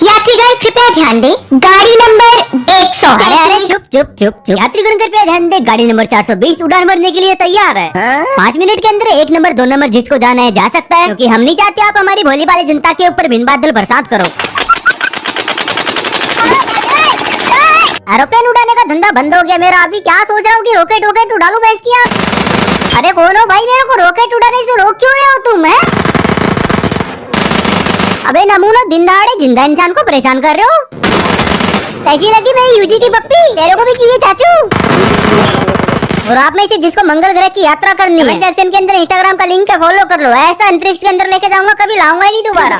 यात्रीगण कृपया ध्यान दें। गाड़ी नंबर 100 अरे अरे चुप चुप चुप चुप यात्रीगण कृपया ध्यान दे गाड़ी नंबर 420 उड़ान भरने के लिए तैयार है। पाँच मिनट के अंदर एक नंबर दो नंबर जिसको जाना है जा सकता है। क्योंकि हम नहीं चाहते आप हमारी भोली भाली जनता के ऊपर बिन बादल बरसात करो। एरोप्लेन उड़ाने का धंधा बंद हो गया। मेरा अभी क्या सोच रहा हूँ कि रॉकेट वॉकेट उड़ा लूँ मैं इसकी यहाँ अरे कौन हो भाई मेरे को रॉकेट उड़ाने से रोक क्यों रहे हो तुम है अबे नमूना दिन दहाड़े ज़िंदा इंसान को परेशान कर रहे हो। कैसी लगी मेरी यूजी की पप्पी तेरे को भी चाहिए चाचू। और आप में से जिसको मंगल ग्रह की यात्रा करनी है सेक्शन के अंदर इंस्टाग्राम का लिंक फॉलो कर लो। ऐसा अंतरिक्ष के अंदर लेके जाऊँगा कभी लाऊँगा ही नहीं दोबारा।